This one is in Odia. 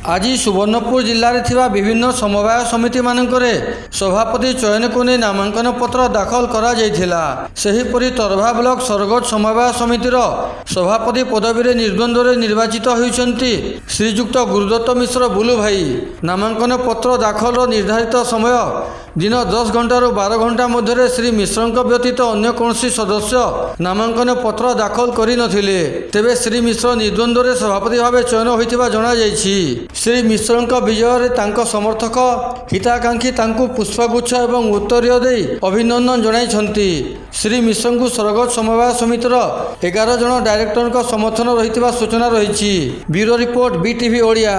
ଆଜି ସୁବର୍ଣ୍ଣପୁର ଜିଲ୍ଲାରେ ଥିବା ବିଭିନ୍ନ ସମବାୟ ସମିତିମାନଙ୍କରେ ସଭାପତି ଚୟନକୁ ନେଇ ନାମାଙ୍କନ ପତ୍ର ଦାଖଲ କରାଯାଇଥିଲା ସେହିପରି ତରଭା ବ୍ଲକ ସରଗଡ଼ ସମବାୟ ସମିତିର ସଭାପତି ପଦବୀରେ ନିର୍ଦ୍ୱନ୍ଦ୍ୱରେ ନିର୍ବାଚିତ ହୋଇଛନ୍ତି ଶ୍ରୀଯୁକ୍ତ ଗୁରୁଦତ୍ତ ମିଶ୍ର ବୁଲୁ ଭାଇ ନାମାଙ୍କନ ପତ୍ର ଦାଖଲର ନିର୍ଦ୍ଧାରିତ ସମୟ ଦିନ ଦଶ ଘଣ୍ଟାରୁ ବାର ଘଣ୍ଟା ମଧ୍ୟରେ ଶ୍ରୀ ମିଶ୍ରଙ୍କ ବ୍ୟତୀତ ଅନ୍ୟ କୌଣସି ସଦସ୍ୟ ନାମାଙ୍କନ ପତ୍ର ଦାଖଲ କରିନଥିଲେ। ତେବେ ଶ୍ରୀ ମିଶ୍ର ନିର୍ଦ୍ୱନ୍ଦ୍ୱରେ ସଭାପତି ଭାବେ ଚୟନ ହୋଇଥିବା ଜଣାଯାଇଛି। ଶ୍ରୀ ମିଶ୍ରଙ୍କ ବିଜୟରେ ତାଙ୍କ ସମର୍ଥକ ହିତାକାଂକ୍ଷୀ ତାଙ୍କୁ ପୁଷ୍ପଗୁଚ୍ଛ ଏବଂ ଉତ୍ତରୀୟ ଦେଇ ଅଭିନନ୍ଦନ ଜଣାଇଛନ୍ତି। ଶ୍ରୀ ମିଶ୍ରଙ୍କୁ ସରଗଡ଼ ସମବାୟ ସମିତିର ଏଗାର ଜଣ ଡାଇରେକ୍ଟରଙ୍କ ସମର୍ଥନ ରହିଥିବା ସୂଚନା ରହିଛି। Bureau report BTV Odia.